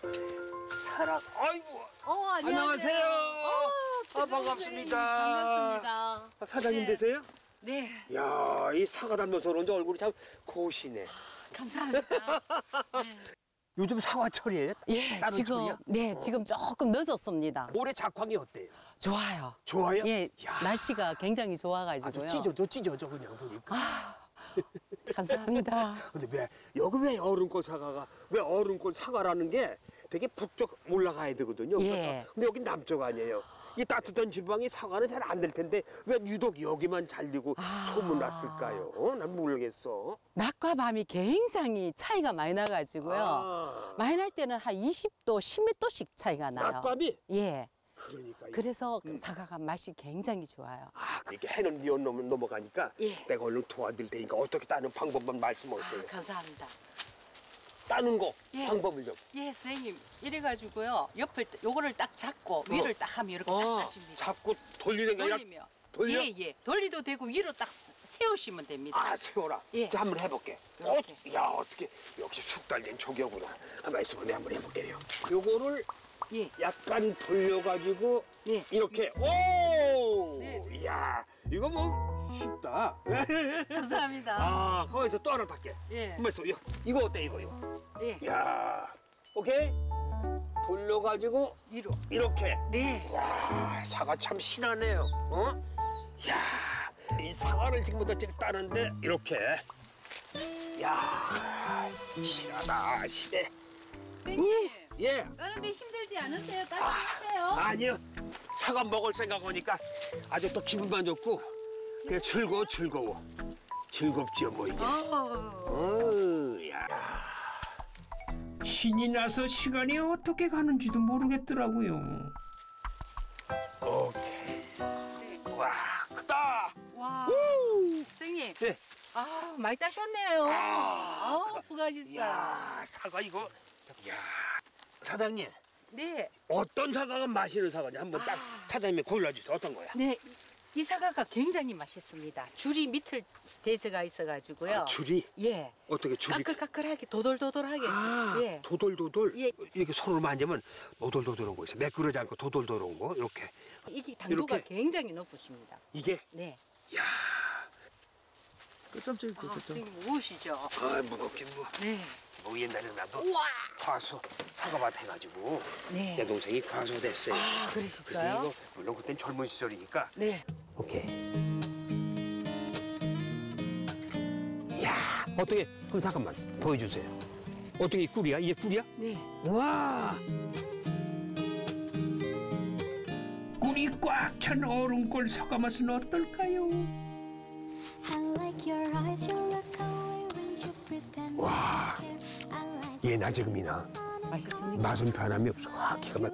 Speaker 2: 사랑, 아이고,
Speaker 12: 어,
Speaker 2: 안녕하세요.
Speaker 12: 어,
Speaker 2: 아, 반갑습니다.
Speaker 12: 반갑습니다.
Speaker 2: 사장님
Speaker 12: 네.
Speaker 2: 되세요?
Speaker 12: 네,
Speaker 2: 야, 이 사과 닮아서 그런지 얼굴이 참 고우시네.
Speaker 12: 감사합니다.
Speaker 2: 요즘 사과철이에요?
Speaker 12: 예, 지금
Speaker 2: 철이야?
Speaker 12: 네, 지금 조금 늦었습니다.
Speaker 2: 올해 작황이 어때요?
Speaker 12: 좋아요.
Speaker 2: 좋아요?
Speaker 12: 예,
Speaker 2: 야.
Speaker 12: 날씨가 굉장히
Speaker 2: 아주
Speaker 12: 좋아가지고요.
Speaker 2: 찢어져, 찢어져 그냥 보니까.
Speaker 12: 감사합니다.
Speaker 2: 근데 왜 여기 왜 얼음꽃 사과가 왜 얼음꽃 사과라는 게 되게 북쪽 올라가야 되거든요.
Speaker 12: 예.
Speaker 2: 근데 여기 남쪽 아니에요. 이 따뜻한 지방이 사과는 잘 안 될 텐데 왜 유독 여기만 잘 되고
Speaker 12: 아.
Speaker 2: 소문났을까요? 어? 난 모르겠어.
Speaker 12: 낮과 밤이 굉장히 차이가 많이 나가지고요.
Speaker 2: 아,
Speaker 12: 많이 날 때는 한 20도, 10도씩 차이가 나요.
Speaker 2: 낮밤이
Speaker 12: 예,
Speaker 2: 그러니까. 이-
Speaker 12: 그래서
Speaker 2: 음.
Speaker 12: 사과가 맛이 굉장히 좋아요.
Speaker 2: 아, 이렇게 해는 니어 넘 넘어가니까
Speaker 12: 예.
Speaker 2: 내가 얼른 도와드릴 테니까 어떻게 따는 방법만 말씀하세요.
Speaker 12: 아, 감사합니다.
Speaker 2: 따는 거
Speaker 12: 예.
Speaker 2: 방법을 좀.
Speaker 12: 예, 선생님. 이래 가지고요. 옆을, 딱- 요거를 딱 잡고 위를 딱 하면 이렇게 딱
Speaker 2: 어,
Speaker 12: 하십니다.
Speaker 2: 자꾸 돌리는 게 아니라
Speaker 12: 돌리면.
Speaker 2: 돌려?
Speaker 12: 예, 예. 돌리도 되고 위로 딱 세- 세우시면 됩니다.
Speaker 2: 아, 세워라.
Speaker 12: 예.
Speaker 2: 자, 한번 해볼게.
Speaker 12: 이렇게.
Speaker 2: 어, 야, 어떻게 역시 숙달된 조교구나. 한번 있어봐, 내가 한번 해볼게요. 요거를
Speaker 12: 예.
Speaker 2: 약간 돌려가지고
Speaker 12: 예.
Speaker 2: 이렇게 오,
Speaker 12: 네.
Speaker 2: 야, 이거 뭐 쉽다.
Speaker 12: 감사합니다.
Speaker 2: 아, 거기서 또 하나 닦게.
Speaker 12: 예.
Speaker 2: 한번 있어, 이거, 이거 어때 이거 이거?
Speaker 12: 예.
Speaker 2: 야, 오케이. 돌려가지고
Speaker 12: 위로.
Speaker 2: 이렇게.
Speaker 12: 네.
Speaker 2: 와, 사과 참 신하네요. 어? 야, 이 사과를 지금부터 지금 따는데 이렇게. 야, 실하다, 실해.
Speaker 12: 선생님.
Speaker 2: 예.
Speaker 12: 따는데 힘들지 않으세요? 따라하세요.
Speaker 2: 아니요. 사과 먹을 생각 오니까 아주 또 기분만 좋고 그냥 즐거워 즐거워. 즐겁지요 뭐 이게. 어, 야.
Speaker 4: 신이 나서 시간이 어떻게 가는지도 모르겠더라고요.
Speaker 2: 오케이. 와, 크다.
Speaker 12: 와. 선생님.
Speaker 2: 예.
Speaker 12: 아, 많이 따셨네요.
Speaker 2: 아,
Speaker 12: 아, 수고하셨어요.
Speaker 2: 야, 사과 이거. 야, 사장님
Speaker 12: 네.
Speaker 2: 어떤 사과가 맛있는 사과냐 한번 딱 사장님이 골라주세요. 어떤 거야?
Speaker 12: 네. 이 사과가 굉장히 맛있습니다. 줄이 밑을 대서가 있어가지고요.
Speaker 2: 아, 줄이
Speaker 12: 예.
Speaker 2: 어떻게 줄이
Speaker 12: 까끌까끌하게 도돌도돌하게
Speaker 2: 아,
Speaker 12: 있어요. 예.
Speaker 2: 도돌도돌
Speaker 12: 예.
Speaker 2: 이렇게 손으로 만지면 도돌도돌한 거 있어. 매끄러지 않고 도돌도돌한 거 이렇게
Speaker 12: 이게 당도가
Speaker 2: 이렇게?
Speaker 12: 굉장히 높으십니다.
Speaker 2: 이게
Speaker 12: 네.
Speaker 9: 끝점적이
Speaker 12: 아, 선생님 무엇이죠?
Speaker 2: 아 무겁긴 뭐.
Speaker 12: 네.
Speaker 2: 뭐 옛날에 나도
Speaker 12: 우와.
Speaker 2: 과수 사과밭 해가지고
Speaker 12: 네.
Speaker 2: 내 동생이 과수 됐어요.
Speaker 12: 아,
Speaker 2: 그래서
Speaker 12: 그러셨어요?
Speaker 2: 이거 물론 그땐 젊은 시절이니까
Speaker 12: 네.
Speaker 2: 오케이. 야 어떻게 그럼 잠깐만 보여주세요. 어떻게 이 꿀이야? 이게 꿀이야?
Speaker 12: 네.
Speaker 2: 와
Speaker 4: 꿀이 꽉 찬 얼음골 사과 맛은 어떨까요?
Speaker 2: 와. 얘나 지금이나
Speaker 12: 맛있습니까?
Speaker 2: 맛은 변함이 없어. 아 기가 막.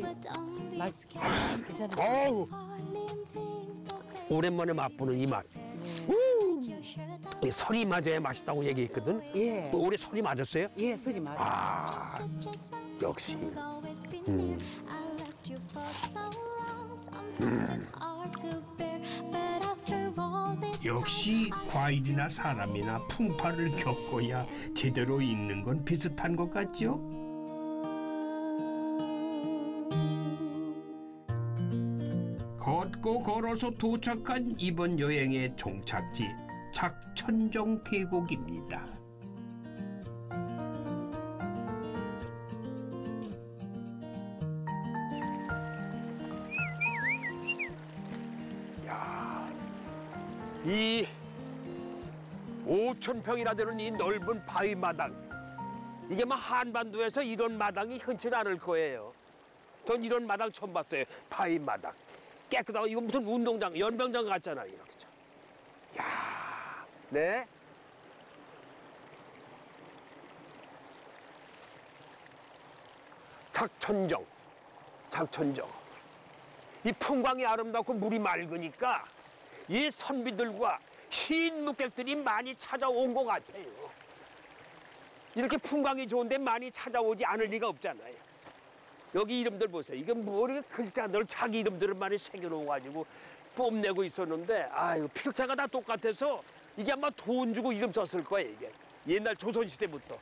Speaker 12: 맛 괜찮으세요?
Speaker 2: 어우 오랜만에 맛보는 이 맛. 이 설이 맞아야 맛있다고 얘기했거든.
Speaker 12: 예.
Speaker 2: 올해 설이 맞았어요?
Speaker 12: 예, 소리 맞아요.
Speaker 2: 아 역시. 음.
Speaker 4: 역시 과일이나 사람이나 풍파를 겪어야 제대로 읽는 건 비슷한 것 같죠? 걷고 걸어서 도착한 이번 여행의 종착지 작천정 계곡입니다.
Speaker 2: 이 5천 평이나 되는 이 넓은 바위 마당 이게 막 한반도에서 이런 마당이 흔치 는 않을 거예요. 전 이런 마당 처음 봤어요. 바위 마당 깨끗하고 이거 무슨 운동장 연병장 같잖아요. 이렇게. 참. 야, 네. 작천정, 작천정. 이 풍광이 아름답고 물이 맑으니까 이 선비들과 흰 묵객들이 많이 찾아온 것 같아요. 이렇게 풍광이 좋은데 많이 찾아오지 않을 리가 없잖아요. 여기 이름들 보세요. 이게 뭐 이렇게 글자들 자기 이름들을 많이 새겨놓아가지고 뽐내고 있었는데 아유 필자가 다 똑같아서 이게 아마 돈 주고 이름 썼을 거예요. 이게 옛날 조선시대부터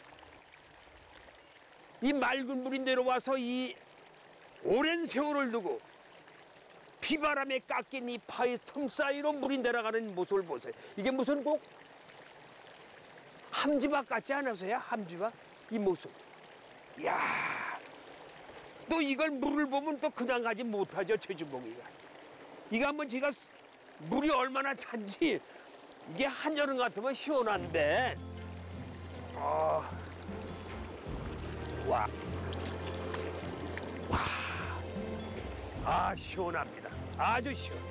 Speaker 2: 이 맑은 물이 내려와서 이 오랜 세월을 두고 비바람에 깎인 이 파의 틈 사이로 물이 내려가는 모습을 보세요. 이게 무슨 꼭 함지박 같지 않으세요? 함지박 이 모습. 야, 또 이걸 물을 보면 또 그냥 가지 못하죠 최주봉이가. 이거 한번 제가 스- 물이 얼마나 찬지 이게 한여름 같으면 시원한데. 아, 와, 와, 아 시원합니다. 아주 시원해.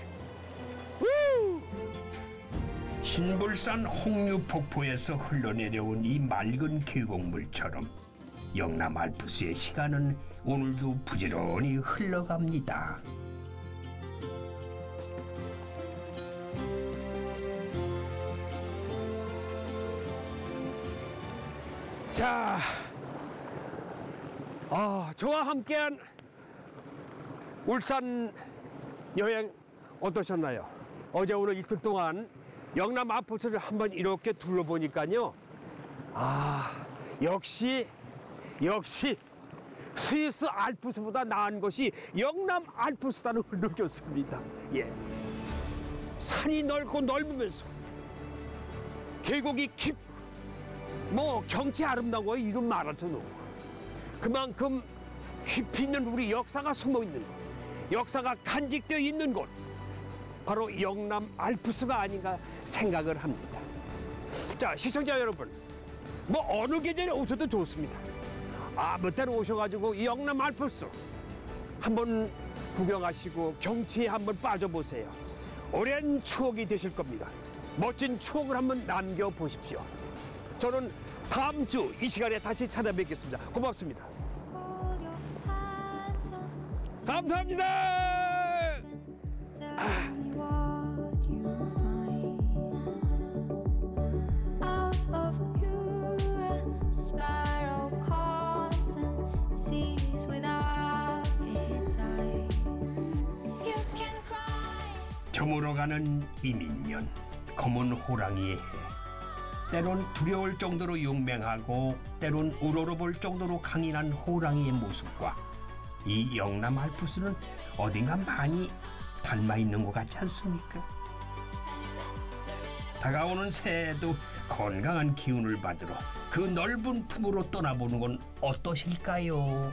Speaker 4: 신불산 홍류폭포에서 흘러내려온 이 맑은 계곡물처럼 영남 알프스의 시간은 오늘도 부지런히 흘러갑니다.
Speaker 2: 자, 아, 저와 함께한 울산 여행 어떠셨나요? 어제 오늘 이틀 동안 영남 아포트를 한번 이렇게 둘러보니까요. 아, 역시, 역시 스위스 알프스보다 나은 것이 영남 알프스다는 걸 느꼈습니다. 예. 산이 넓고 넓으면서 계곡이 깊고 뭐 경치 아름다운 거에 이름 없고 그만큼 깊이 있는 우리 역사가 숨어 있는 곳 역사가 간직되어 있는 곳 바로 영남 알프스가 아닌가 생각을 합니다 자 시청자 여러분 뭐 어느 계절에 오셔도 좋습니다 아무 때나 오셔가지고 이 영남 알프스 한번 구경하시고 경치에 한번 빠져보세요 오랜 추억이 되실 겁니다 멋진 추억을 한번 남겨보십시오 저는 다음 주 이 시간에 다시 찾아뵙겠습니다. 고맙습니다. 감사합니다.
Speaker 4: 저물어 가는 이민년 검은 호랑이의 해 때론 두려울 정도로 용맹하고 때론 우러러볼 정도로 강인한 호랑이의 모습과 이 영남 알프스는 어딘가 많이 닮아 있는 것 같지 않습니까? 다가오는 새해에도 건강한 기운을 받으러 그 넓은 품으로 떠나보는 건 어떠실까요?